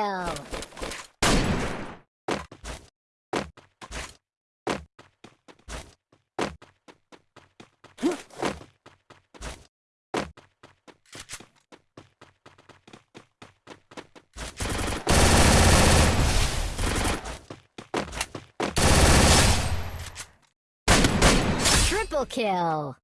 kill. Triple kill.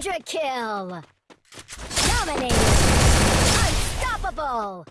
Quadra kill! Dominating! Unstoppable!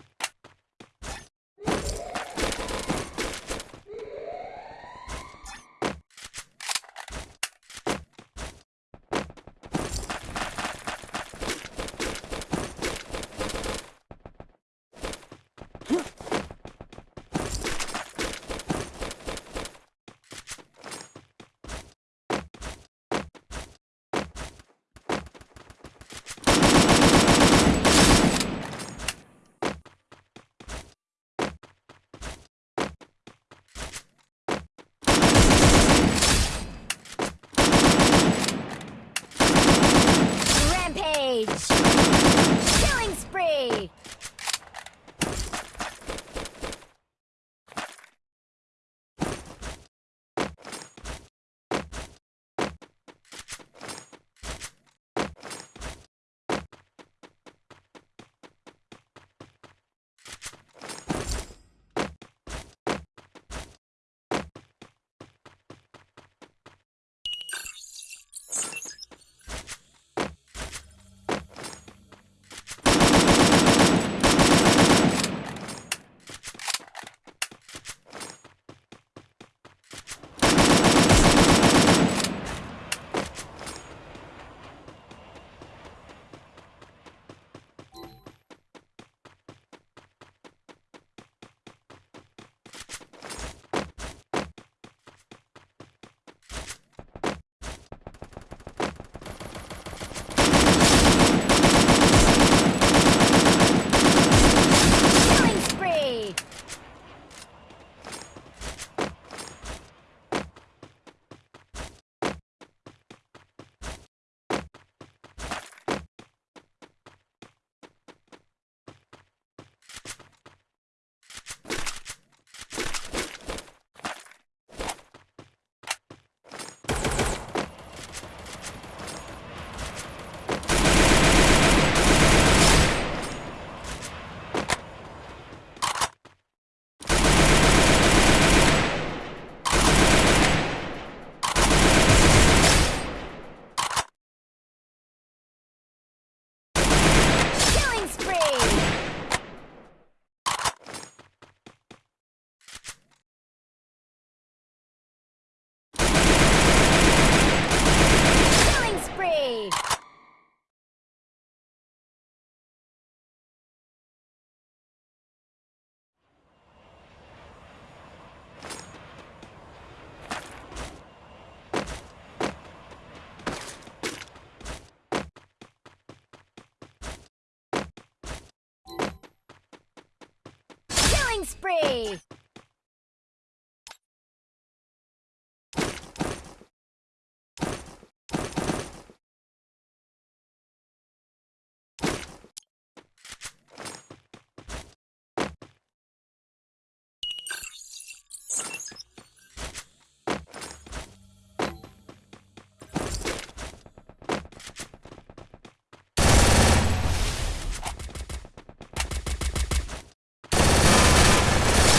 Spree!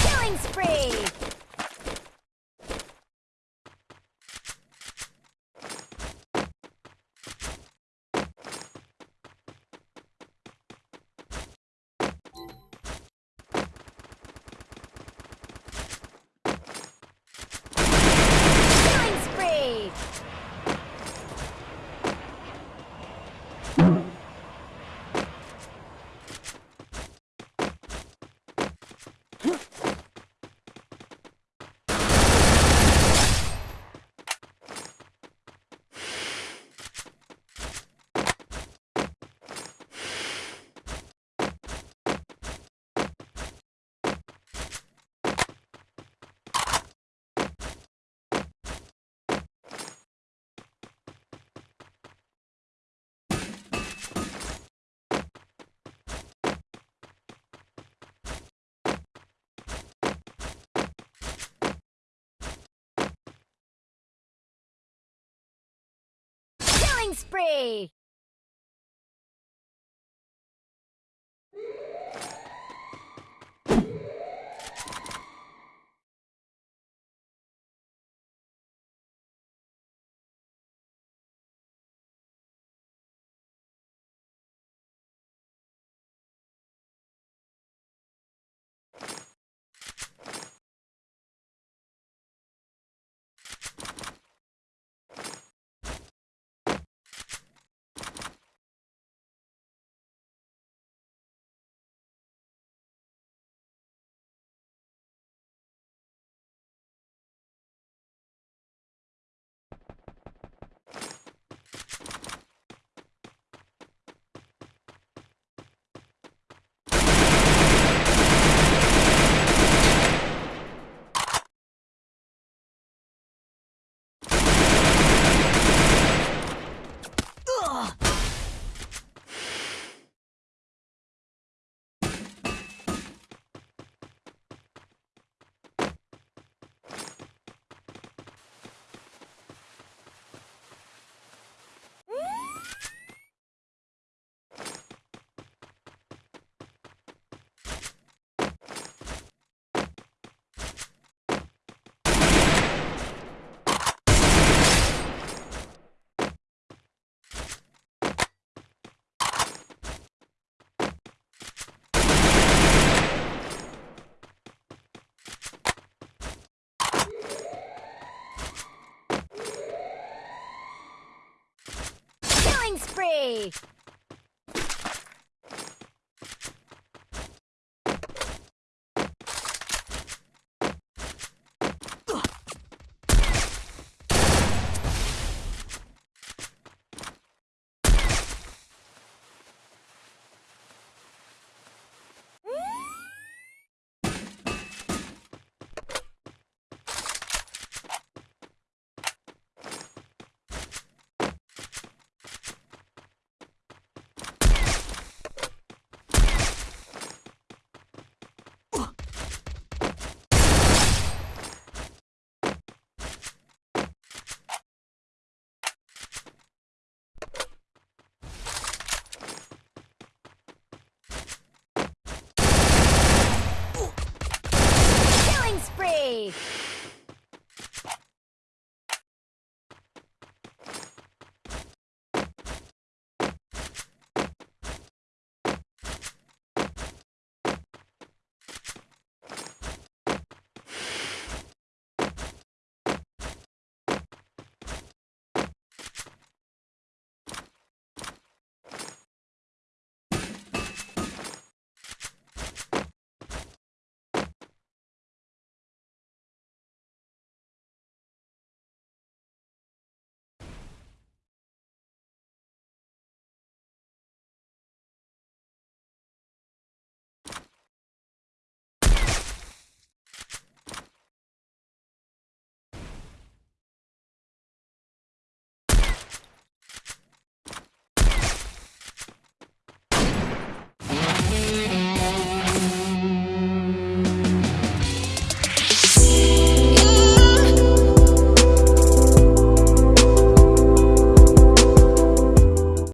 Killing spree! Killing spree! Killing spree! Spree!